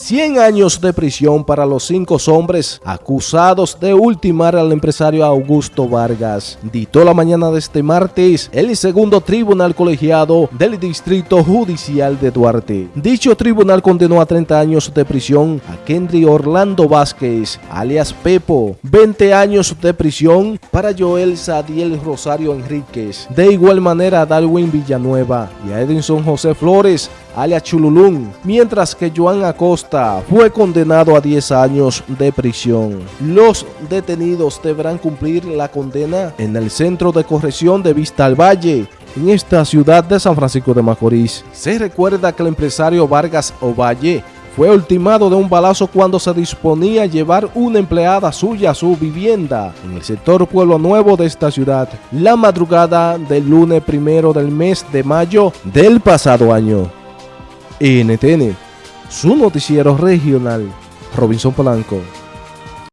100 años de prisión para los cinco hombres acusados de ultimar al empresario Augusto Vargas. Dito la mañana de este martes el segundo tribunal colegiado del Distrito Judicial de Duarte. Dicho tribunal condenó a 30 años de prisión a Kendry Orlando Vázquez, alias Pepo, 20 años de prisión para Joel Sadiel Rosario Enríquez, de igual manera a Darwin Villanueva y a Edinson José Flores, alias Chululún, mientras que Joan Acosta fue condenado a 10 años de prisión. Los detenidos deberán cumplir la condena en el Centro de Corrección de Vista al Valle, en esta ciudad de San Francisco de Macorís. Se recuerda que el empresario Vargas Ovalle fue ultimado de un balazo cuando se disponía a llevar una empleada suya a su vivienda en el sector Pueblo Nuevo de esta ciudad, la madrugada del lunes primero del mes de mayo del pasado año. NTN, su noticiero regional, Robinson Polanco.